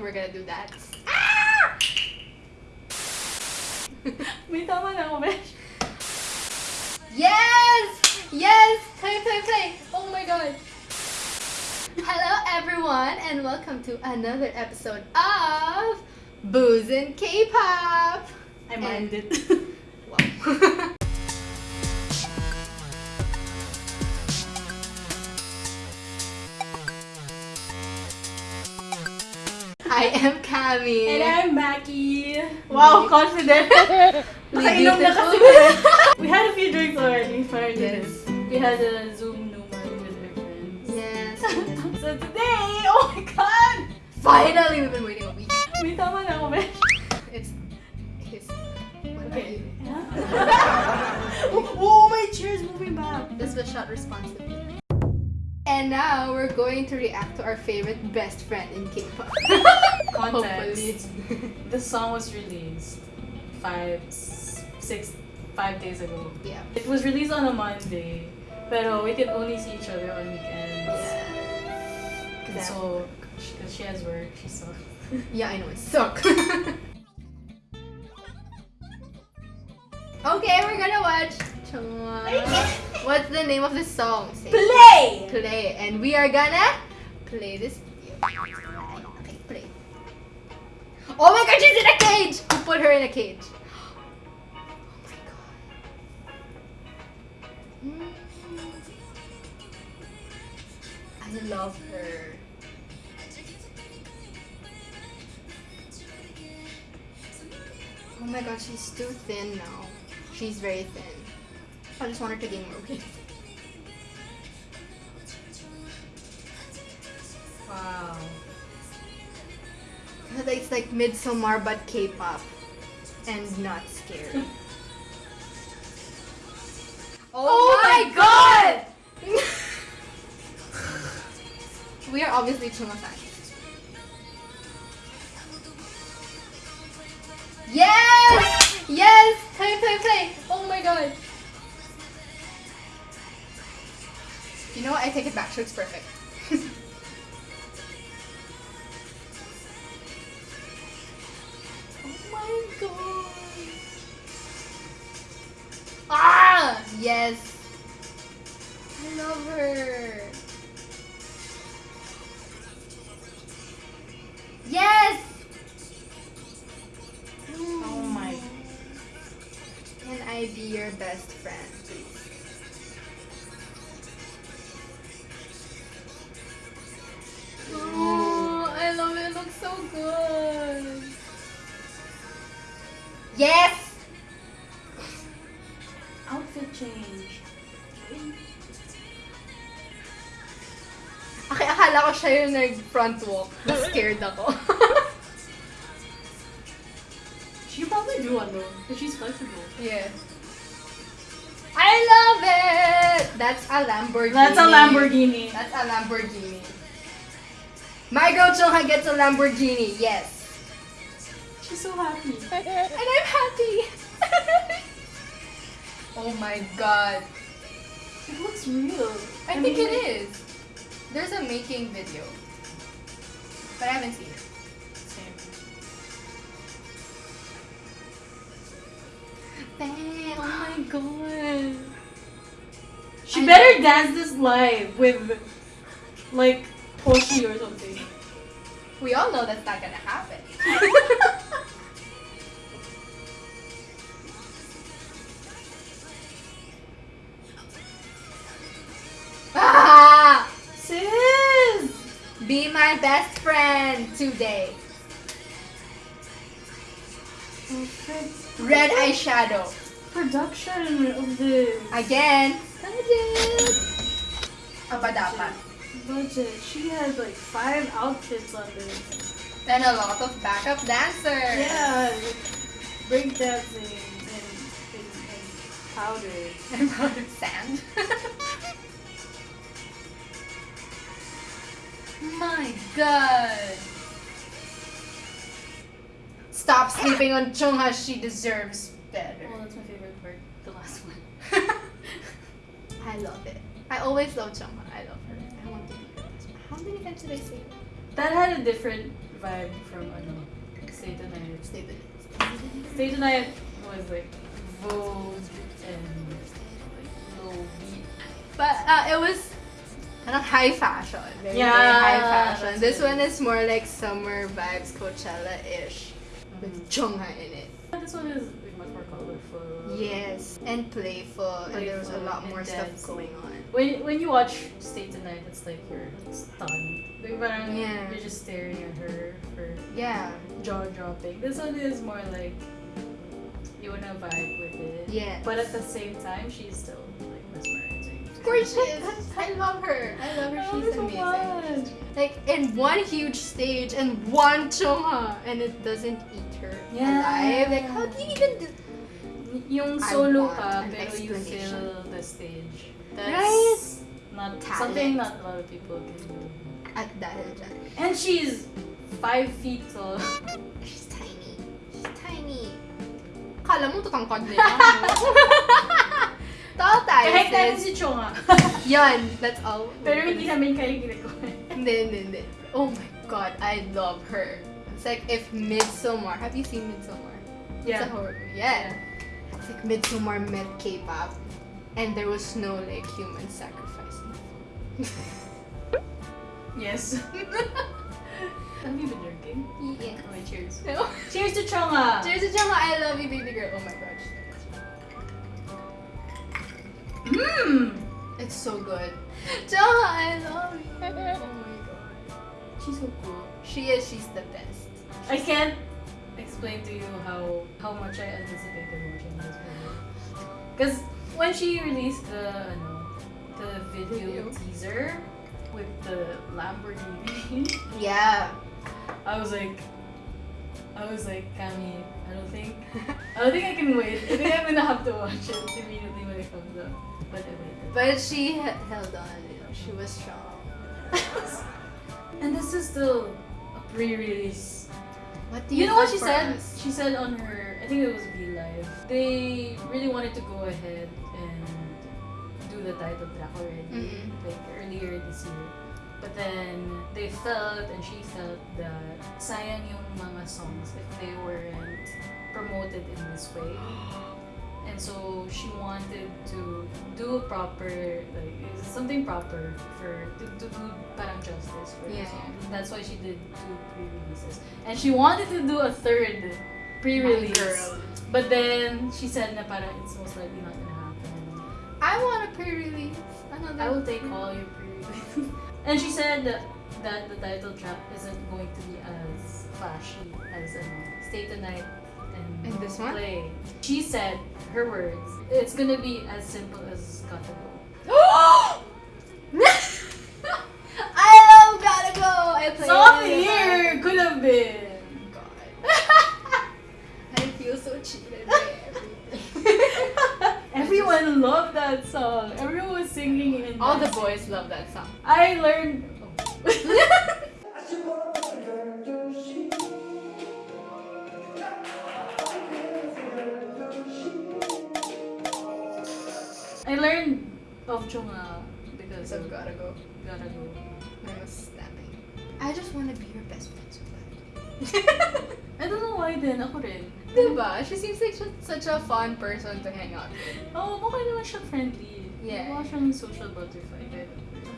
we're gonna do that. May tama na ako, besh. Yes! Yes! Play, play, play! Oh my god! Hello everyone and welcome to another episode of Booze and K-Pop! I mind it. Wow. I am Cami. And I'm Mackie. Wow, confident. We Nakainom na kasi. we had a few drinks already prior to Yes. this. We had a Zoom Numa with our friends. Yes. So today, oh my god! Finally, we've been waiting a week. May tama na ako, besh. It's his. What Okay. you? Oh, oh, my chair's moving back. This was shot responsibly. And now we're going to react to our favorite best friend in K-pop. Hopefully. Context. The song was released five, s- six, five days ago. Yeah. It was released on a Monday, pero we could only see each other on weekends. Yeah. And so, because she has work, she sucks. Yeah, I know it suck. okay, we're gonna watch. What's the name of the song? Say. Play! Play, and we are gonna play this video. Okay, play. Oh my god, she's in a cage! Who put her in a cage? Oh my god. I love her. Oh my god, she's too thin now. She's very thin. I just want her to more weight. Wow. It's like Midsommar but K-pop and not scary. Oh, oh, my god! we are obviously Chungha fans. Yes! Yes! Play, play, play! Oh my god! Know what? I take it back. Looks perfect. Oh my god. Ah! Yes. I love her. Yes! Oh my. Can I be your best friend, please? Okay, akala ko siya yung nag-front walk. Na-scared ako. She could probably do one though, because she's flexible. yeah. I love it! That's a Lamborghini. That's a Lamborghini. That's a Lamborghini. My girl Chungha gets a Lamborghini, yes. She's so happy. And I'm happy. oh my god. It looks real. I, think it is. There's a making video. But I haven't seen it. Same. Oh my god. She I better dance this live with, like, Poshi or something. We all know that's not gonna happen. ah! Sis! Be my best friend today. Red eyeshadow. Production of this. Again. Budget. Aba dapat. Budget. She has like five outfits on this. And a lot of backup dancers. Yeah. Break dancing and, and, and powder. And powdered sand. My god. Stop sleeping on Chungha. She deserves better. Oh, that's my favorite part. The last one. I love it. I always love Chungha. I love her. I want to be her. How many times did I say it? That had a different vibe from ano, Stay Tonight. Stay the Stay Tonight was like Vogue and like low beat. But uh, it was kind of high fashion. Very, Yeah, very high fashion. This one is more like summer vibes, Coachella-ish. With Mhm. Chungha in it. This one is much more colorful. Yes. And playful. And there was a lot more and stuff going on. When when you watch Stay Tonight, it's like you're stunned. Like parang Yeah. you're just staring at her for Yeah. jaw dropping. This one is more like you wanna vibe with it. Yes. But at the same time, she's still like mesmerizing. Of course she is. I love her. I love her. I love She's her amazing. Like in one huge stage and one chungha and it doesn't eat her Yeah. alive. Like how do you even do Yung solo ka, pero you fill the stage. That's Right? not Talent. something not a lot of people can do. at dahil dyan? And she's five feet tall. She's tiny. She's tiny. Kala mo tutangkad na. Tall tayo, Kahit sis. si Chungha. Ah. Yan, that's all. pero hindi namin kaya ginagawa. Hindi, hindi, hindi. Oh my god, I love her. It's like if Midsommar, have you seen Midsommar? It's a horror movie. Yeah. It's like Midsommar met K-pop and there was no like human sacrifice. Yes. Have you been drinking? yeah. Oh, okay, cheers. No. Cheers to Chungha! Ah. Cheers to Jama, ah. I love you baby girl. Oh my gosh. Mmm! It's so good. Jama, I love you. Oh my god. She's so cool. She is, she's the best. I can't explain to you how how much I anticipated watching this movie. Because when she released the ano, the video, Video. teaser with the Lamborghini, Yeah. I was like, I was like, Cami, I don't think, I don't think I can wait. I think I'm gonna have to watch it immediately when it comes out. But But she held on, you know, she was strong. and this is still a pre-release. What do You you, know what she said? us? She said on her, I think it was V Live, they really wanted to go ahead and do the title track already, Mhm. like earlier this year. But then they felt, and she felt that sayang yung mga songs if they weren't promoted in this way. And so she wanted to do a proper, like, something proper for, to, to do parang justice for the Yeah. song. That's why she did two pre-releases. And she wanted to do a third pre-release. But then she said na parang it's most likely not gonna happen. I want a pre-release. Another. I will take all your pre-releases. and she said that, that the title track isn't going to be as flashy as um, Stay Tonight this one? Play. She said, her words, it's gonna be as simple as Gotta Go. I love Gotta Go. I play Song of it the year could have been. God. I feel so cheated by everything. Everyone loved that song. Everyone was singing it. All the boys love that song. I learned. I learned of Chungha because of Gotta Go. Gotta Go. I was snapping. I just want to be your best friend so bad. I don't know why din. Ako rin. Diba? She seems like such- such a fun person to hang out with. Oo, oh, mukha naman siya friendly. Yeah. Mukha siyang social butterfly.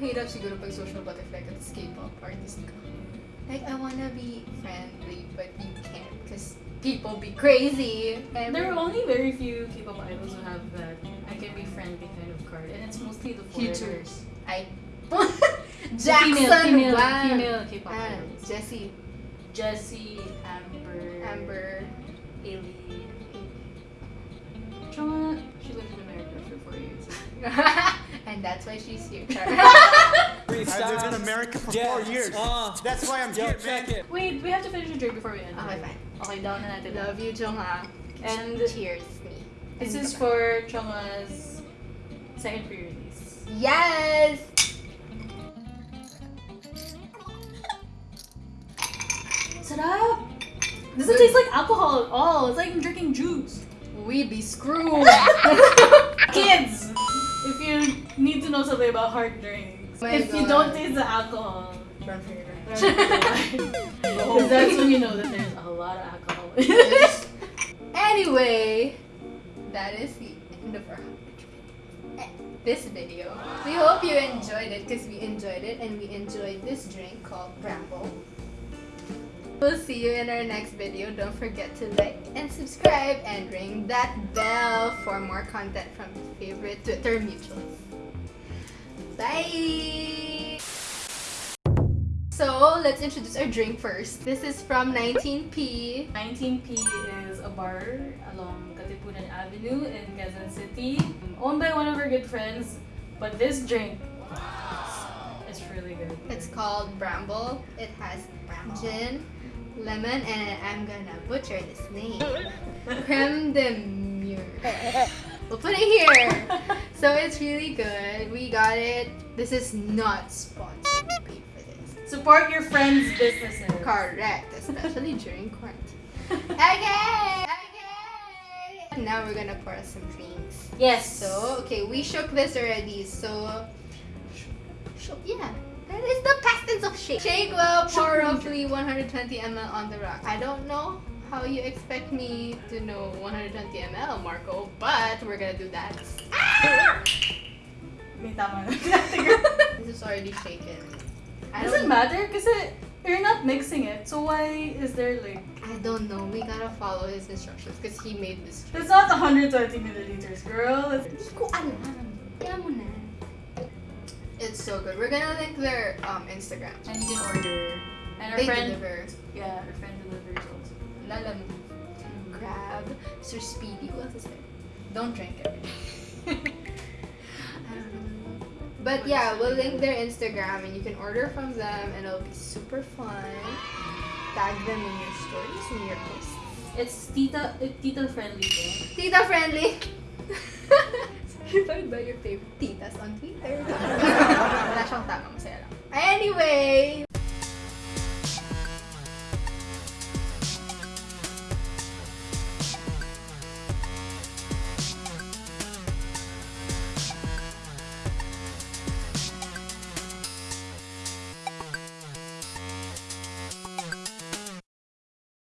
Hirap siguro pag social butterfly ka tapos K-pop artist ka. Like, I wanna be friendly, but you can't because people be crazy. And There are only very few K-pop idols who have that I can be friendly kind of card, and it's mostly the Future. foreigners. I... Jackson female, female, Wang. female K-pop idols. Jessi, Jessi, Amber, Amber. Haley. Chungha, she lived in America for four years. and that's why she's here. I lived in America for four years. Uh, That's why I'm yo, here, check man. it. Wait, we have to finish the drink before we end. okay, fine. Okay, down na natin. Love you, Chungha. And Cheers, me. This is for Chungha's second pre-release. Yes! Sarap! Doesn't taste like alcohol at all. It's like I'm drinking juice. We be screwed. Kids, if you need to know something about hard drinks, oh My if you don't taste the alcohol, Run for your life. Because that's when you know that there's a lot of alcohol. anyway, that is the end of our this video. We hope you enjoyed it because we enjoyed it and we enjoyed this drink called Bramble. We'll see you in our next video. Don't forget to like and subscribe and ring that bell for more content from favorite Twitter mutuals. Bye! So, let's introduce our drink first. This is from 19p. 19p is a bar along Avenue in Quezon City, owned by one of our good friends. But this drink is really good. It's called Bramble. It has gin, lemon, and I'm gonna butcher this name. Creme de mure. We'll put it here. So it's really good. We got it. This is not sponsored. We paid for this. Support your friends' businesses. Correct, especially during quarantine. Okay, okay. Now we're gonna pour some drinks. Yes. So, okay, we shook this already. So, shook, yeah. That is the past tense of shake. Shake will pour roughly 120 ml on the rock. I don't know how you expect me to know 120 ml, Marco, but we're gonna do that. Ah! May tama. This is already shaken. I Doesn't don't, matter kasi you're not mixing it. So why is there like... I don't know. We gotta follow his instructions because he made this. It's not 120 milliliters, girl. It's- Hindi ko alam. Kaya mo na. It's so good. We're gonna link their um, Instagram. And you can order. And our They friend... deliver. Yeah, our friend delivers also. Lalam. Grab. Sir Speedy. Who else is there? Don't drink it. I don't know. But yeah, we'll link their Instagram and you can order from them and it'll be super fun. Tag them in your stories and your posts. It's tita, it, tita friendly though. Tita friendly! Certified by your favorite titas on Twitter. Wala siyang tama, masaya lang. Anyway,